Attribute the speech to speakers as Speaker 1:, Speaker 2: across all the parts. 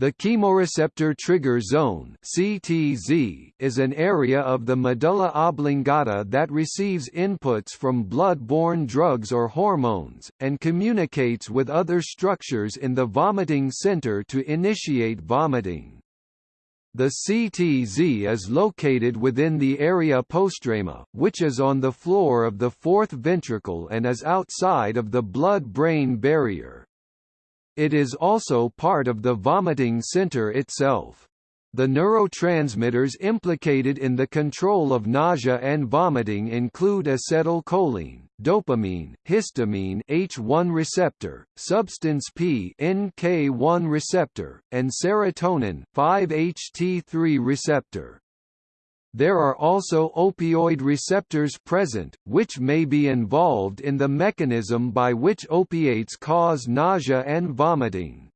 Speaker 1: The chemoreceptor trigger zone (CTZ) is an area of the medulla oblongata that receives inputs from blood-borne drugs or hormones, and communicates with other structures in the vomiting center to initiate vomiting. The CTZ is located within the area postrema, which is on the floor of the fourth ventricle and is outside of the blood-brain barrier. It is also part of the vomiting center itself. The neurotransmitters implicated in the control of nausea and vomiting include acetylcholine, dopamine, histamine H1 receptor, substance P NK1 receptor, and serotonin 5-HT3 receptor. There are also opioid receptors present, which may be involved in the mechanism by which opiates cause nausea and vomiting.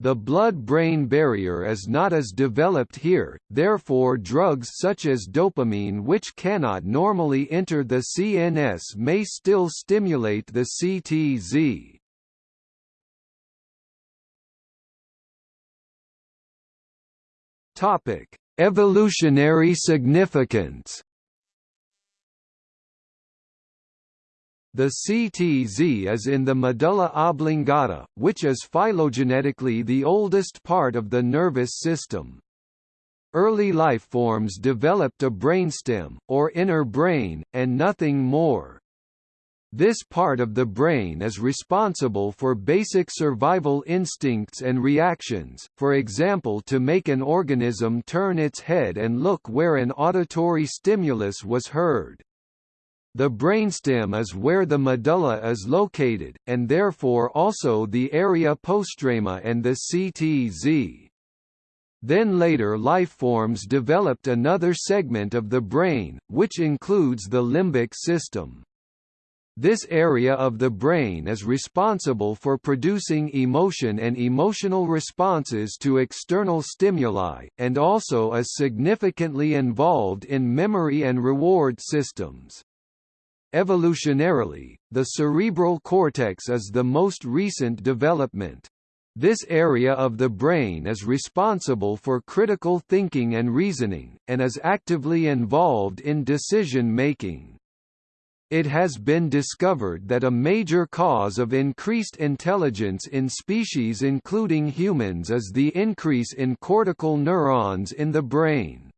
Speaker 1: The blood-brain barrier is not as developed here, therefore drugs such as dopamine which cannot normally enter the CNS may still stimulate the CTZ. Topic: Evolutionary significance The CTZ is in the medulla oblongata, which is phylogenetically the oldest part of the nervous system. Early life forms developed a brainstem, or inner brain, and nothing more. This part of the brain is responsible for basic survival instincts and reactions, for example to make an organism turn its head and look where an auditory stimulus was heard. The brainstem is where the medulla is located, and therefore also the area postrema and the CTZ. Then later life forms developed another segment of the brain, which includes the limbic system. This area of the brain is responsible for producing emotion and emotional responses to external stimuli, and also is significantly involved in memory and reward systems. Evolutionarily, the cerebral cortex is the most recent development. This area of the brain is responsible for critical thinking and reasoning, and is actively involved in decision-making. It has been discovered that a major cause of increased intelligence in species including humans is the increase in cortical neurons in the brain.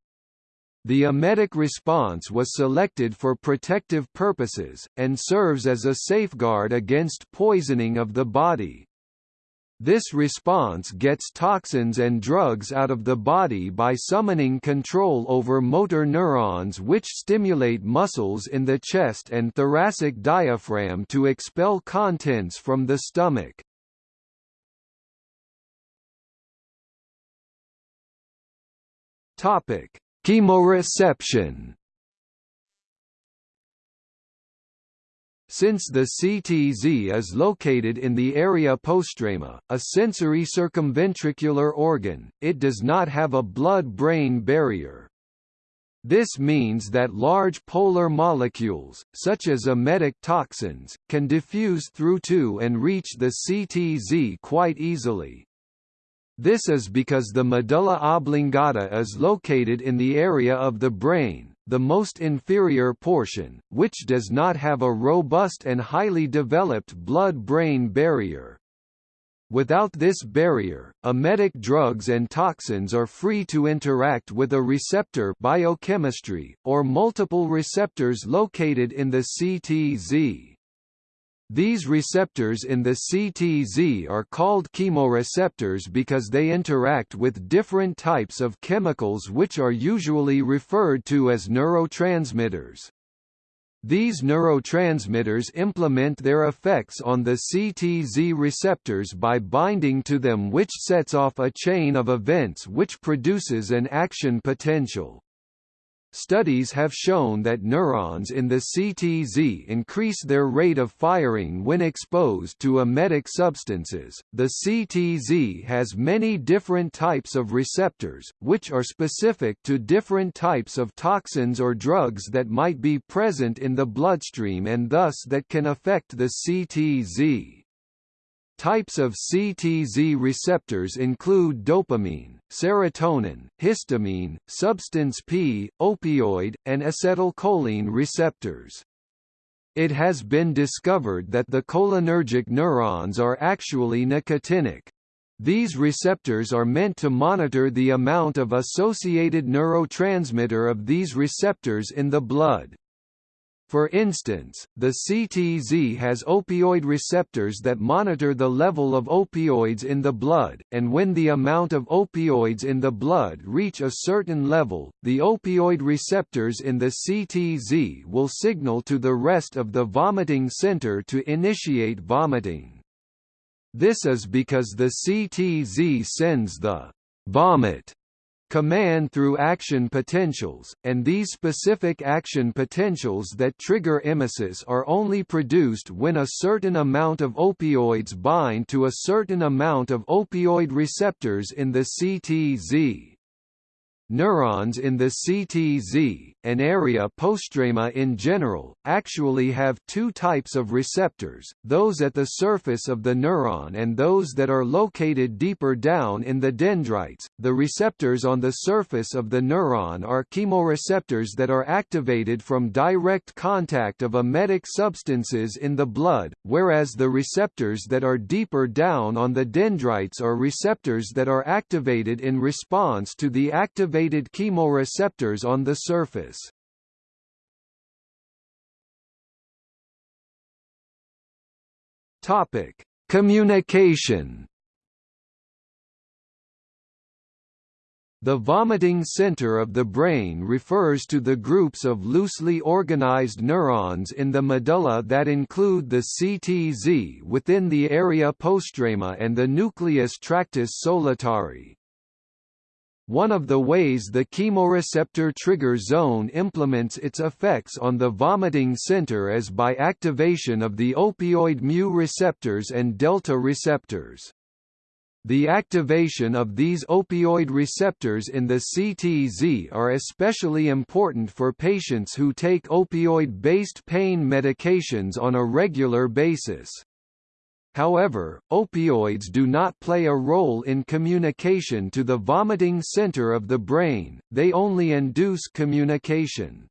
Speaker 1: The emetic response was selected for protective purposes, and serves as a safeguard against poisoning of the body. This response gets toxins and drugs out of the body by summoning control over motor neurons which stimulate muscles in the chest and thoracic diaphragm to expel contents from the stomach. Topic: Chemoreception Since the CTZ is located in the area postrema, a sensory circumventricular organ, it does not have a blood-brain barrier. This means that large polar molecules, such as emetic toxins, can diffuse through to and reach the CTZ quite easily. This is because the medulla oblongata is located in the area of the brain, the most inferior portion, which does not have a robust and highly developed blood-brain barrier. Without this barrier, emetic drugs and toxins are free to interact with a receptor biochemistry, or multiple receptors located in the CTZ. These receptors in the CTZ are called chemoreceptors because they interact with different types of chemicals which are usually referred to as neurotransmitters. These neurotransmitters implement their effects on the CTZ receptors by binding to them which sets off a chain of events which produces an action potential. Studies have shown that neurons in the CTZ increase their rate of firing when exposed to emetic substances. The CTZ has many different types of receptors, which are specific to different types of toxins or drugs that might be present in the bloodstream and thus that can affect the CTZ. Types of CTZ receptors include dopamine, serotonin, histamine, substance P, opioid, and acetylcholine receptors. It has been discovered that the cholinergic neurons are actually nicotinic. These receptors are meant to monitor the amount of associated neurotransmitter of these receptors in the blood. For instance, the CTZ has opioid receptors that monitor the level of opioids in the blood, and when the amount of opioids in the blood reach a certain level, the opioid receptors in the CTZ will signal to the rest of the vomiting center to initiate vomiting. This is because the CTZ sends the vomit command through action potentials, and these specific action potentials that trigger emesis are only produced when a certain amount of opioids bind to a certain amount of opioid receptors in the CTZ. Neurons in the CTZ, and area postrema in general, actually have two types of receptors, those at the surface of the neuron and those that are located deeper down in the dendrites. The receptors on the surface of the neuron are chemoreceptors that are activated from direct contact of emetic substances in the blood, whereas the receptors that are deeper down on the dendrites are receptors that are activated in response to the activation activated chemoreceptors on the surface. Topic: Communication. The vomiting center of the brain refers to the groups of loosely organized neurons in the medulla that include the CTZ within the area postrema and the nucleus tractus solitarii. One of the ways the chemoreceptor trigger zone implements its effects on the vomiting center is by activation of the opioid mu receptors and delta receptors. The activation of these opioid receptors in the CTZ are especially important for patients who take opioid-based pain medications on a regular basis. However, opioids do not play a role in communication to the vomiting center of the brain, they only induce communication.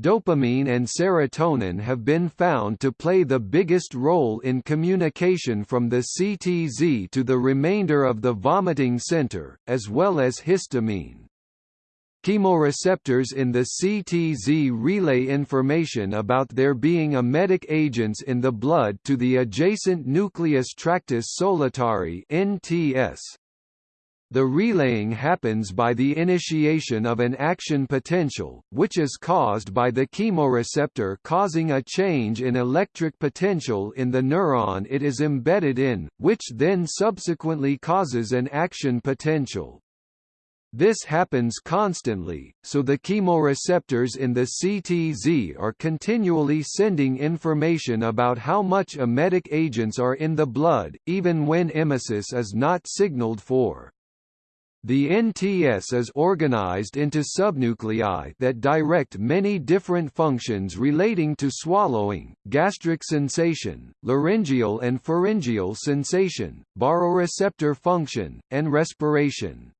Speaker 1: Dopamine and serotonin have been found to play the biggest role in communication from the CTZ to the remainder of the vomiting center, as well as histamine. Chemoreceptors in the CTZ relay information about there being emetic agents in the blood to the adjacent nucleus tractus solitarii NTS. The relaying happens by the initiation of an action potential, which is caused by the chemoreceptor causing a change in electric potential in the neuron it is embedded in, which then subsequently causes an action potential. This happens constantly, so the chemoreceptors in the CTZ are continually sending information about how much emetic agents are in the blood, even when emesis is not signaled for. The NTS is organized into subnuclei that direct many different functions relating to swallowing, gastric sensation, laryngeal and pharyngeal sensation, baroreceptor function, and respiration.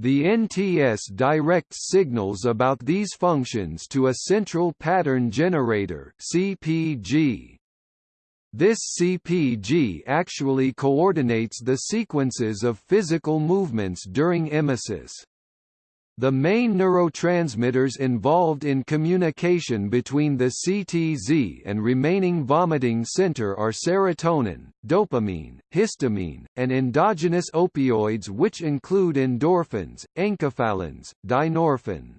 Speaker 1: The NTS directs signals about these functions to a central pattern generator CPG. This CPG actually coordinates the sequences of physical movements during emesis. The main neurotransmitters involved in communication between the CTZ and remaining vomiting center are serotonin, dopamine, histamine, and endogenous opioids which include endorphins, enkephalins, dynorphin.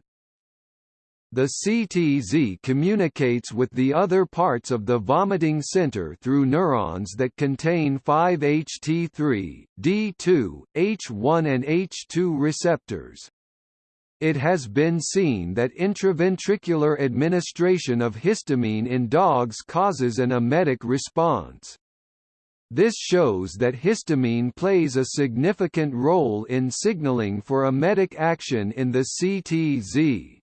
Speaker 1: The CTZ communicates with the other parts of the vomiting center through neurons that contain 5-HT3, D2, H1 and H2 receptors. It has been seen that intraventricular administration of histamine in dogs causes an emetic response. This shows that histamine plays a significant role in signaling for emetic action in the CTZ.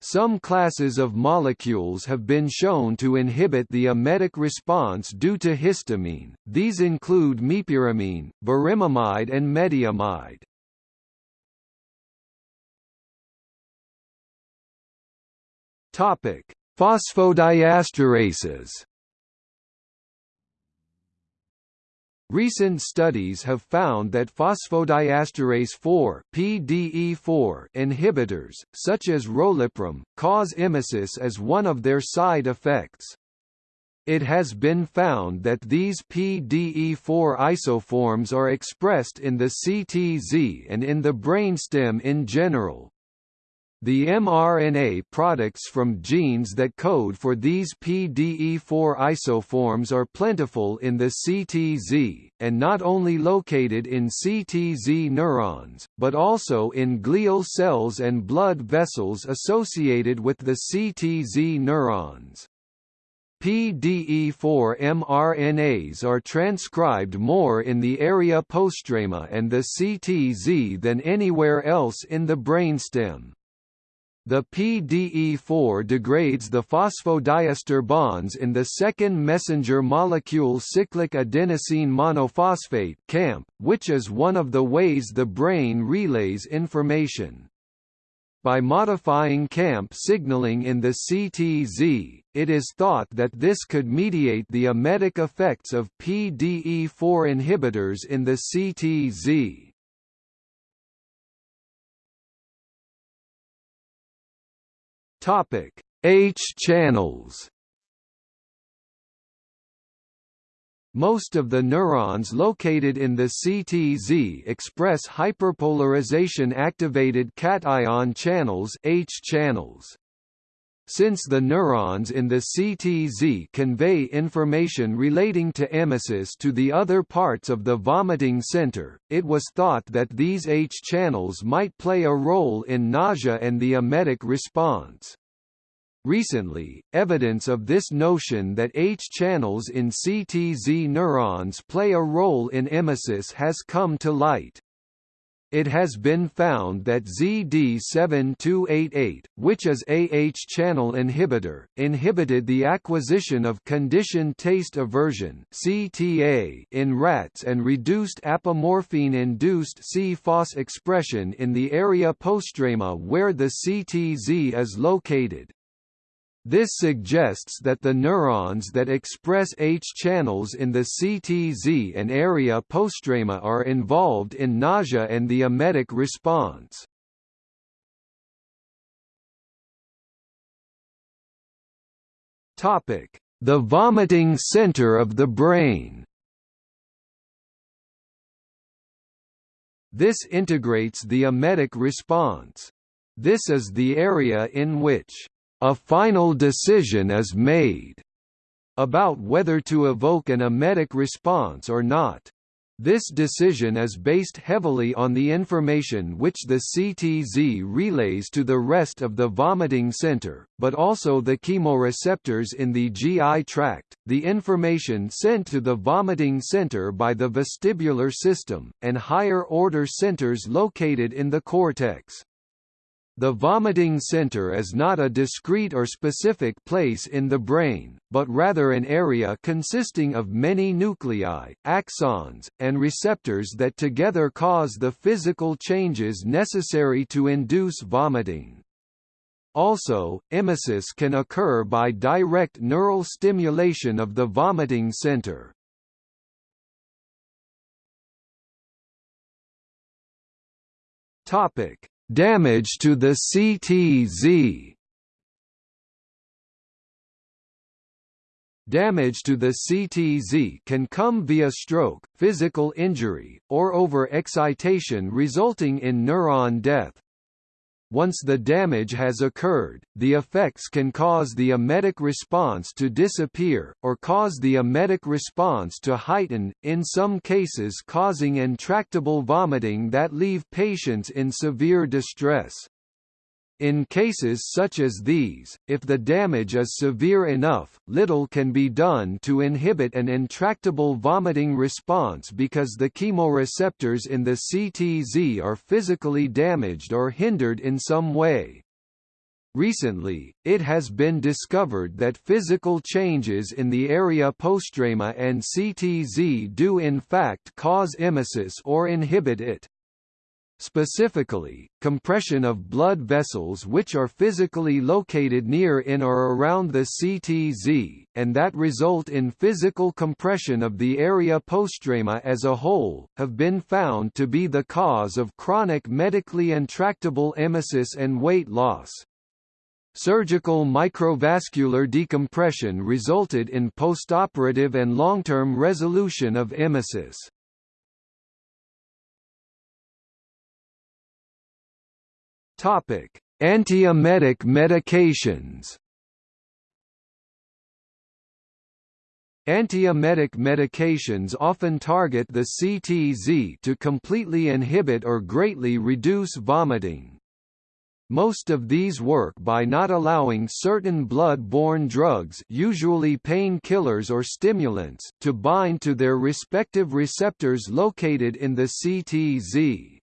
Speaker 1: Some classes of molecules have been shown to inhibit the emetic response due to histamine, these include mepyramine, burimamide and metiamide. Phosphodiesterases Recent studies have found that phosphodiesterase 4 PDE4 inhibitors, such as rolipram, cause emesis as one of their side effects. It has been found that these PDE4 isoforms are expressed in the CTZ and in the brainstem in general, the mRNA products from genes that code for these PDE4 isoforms are plentiful in the CTZ, and not only located in CTZ neurons, but also in glial cells and blood vessels associated with the CTZ neurons. PDE4 mRNAs are transcribed more in the area postrema and the CTZ than anywhere else in the brainstem. The PDE4 degrades the phosphodiester bonds in the second messenger molecule cyclic adenosine monophosphate CAMP, which is one of the ways the brain relays information. By modifying CAMP signaling in the CTZ, it is thought that this could mediate the emetic effects of PDE4 inhibitors in the CTZ. Topic: H channels. Most of the neurons located in the CTZ express hyperpolarization activated cation channels H channels. Since the neurons in the CTZ convey information relating to emesis to the other parts of the vomiting center, it was thought that these H channels might play a role in nausea and the emetic response. Recently, evidence of this notion that H channels in CTZ neurons play a role in emesis has come to light. It has been found that ZD7288, which is AH channel inhibitor, inhibited the acquisition of conditioned taste aversion (CTA) in rats and reduced apomorphine-induced C-Fos expression in the area postrema where the CTZ is located. This suggests that the neurons that express H channels in the CTZ and area postrema are involved in nausea and the emetic response. Topic: The vomiting center of the brain This integrates the emetic response. This is the area in which a final decision is made about whether to evoke an emetic response or not. This decision is based heavily on the information which the CTZ relays to the rest of the vomiting center, but also the chemoreceptors in the GI tract, the information sent to the vomiting center by the vestibular system, and higher-order centers located in the cortex. The vomiting center is not a discrete or specific place in the brain, but rather an area consisting of many nuclei, axons, and receptors that together cause the physical changes necessary to induce vomiting. Also, emesis can occur by direct neural stimulation of the vomiting center. Topic: Damage to the CTZ Damage to the CTZ can come via stroke, physical injury, or over-excitation resulting in neuron death. Once the damage has occurred, the effects can cause the emetic response to disappear, or cause the emetic response to heighten, in some cases causing intractable vomiting that leave patients in severe distress. In cases such as these, if the damage is severe enough, little can be done to inhibit an intractable vomiting response because the chemoreceptors in the CTZ are physically damaged or hindered in some way. Recently, it has been discovered that physical changes in the area postrema and CTZ do in fact cause emesis or inhibit it. Specifically, compression of blood vessels which are physically located near in or around the CTZ, and that result in physical compression of the area postrema as a whole, have been found to be the cause of chronic medically intractable emesis and weight loss. Surgical microvascular decompression resulted in postoperative and long-term resolution of emesis. Topic: Antiemetic medications. Antiemetic medications often target the CTZ to completely inhibit or greatly reduce vomiting. Most of these work by not allowing certain blood-borne drugs usually painkillers or stimulants to bind to their respective receptors located in the CTZ.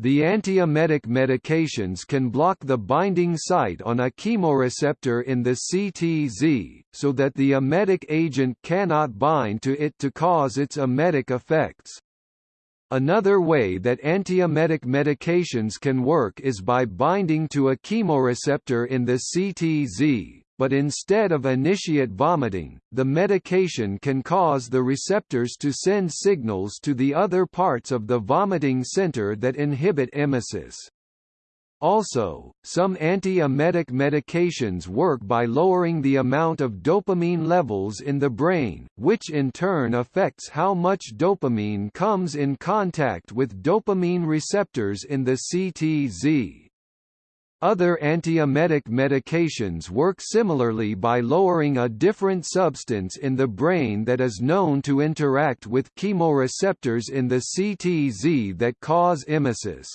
Speaker 1: The antiemetic medications can block the binding site on a chemoreceptor in the CTZ, so that the emetic agent cannot bind to it to cause its emetic effects. Another way that antiemetic medications can work is by binding to a chemoreceptor in the CTZ, but instead of initiate vomiting, the medication can cause the receptors to send signals to the other parts of the vomiting center that inhibit emesis. Also, some anti-emetic medications work by lowering the amount of dopamine levels in the brain, which in turn affects how much dopamine comes in contact with dopamine receptors in the CTZ. Other antiemetic medications work similarly by lowering a different substance in the brain that is known to interact with chemoreceptors in the CTZ that cause emesis.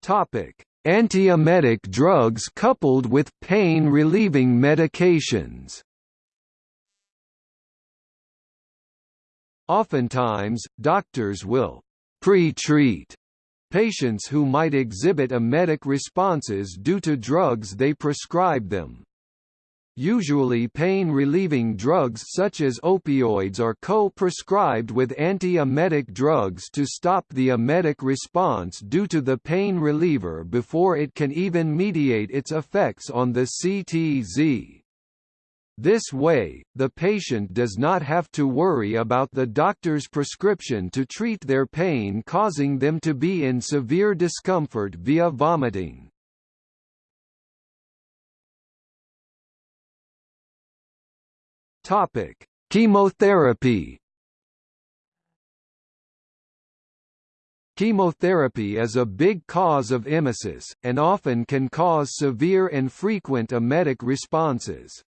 Speaker 1: Topic: Antiemetic drugs coupled with pain-relieving medications. Oftentimes, doctors will pre-treat patients who might exhibit emetic responses due to drugs they prescribe them. Usually pain-relieving drugs such as opioids are co-prescribed with anti-emetic drugs to stop the emetic response due to the pain reliever before it can even mediate its effects on the CTZ. This way, the patient does not have to worry about the doctor's prescription to treat their pain causing them to be in severe discomfort via vomiting. Topic: Chemotherapy. Chemotherapy is a big cause of emesis, and often can cause severe and frequent emetic responses.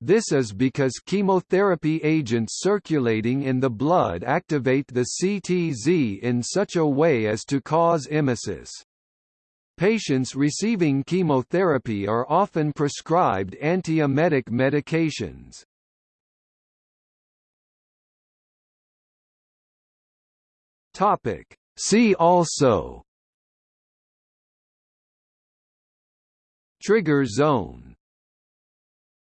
Speaker 1: This is because chemotherapy agents circulating in the blood activate the CTZ in such a way as to cause emesis. Patients receiving chemotherapy are often prescribed antiemetic medications. Topic. See also Trigger zone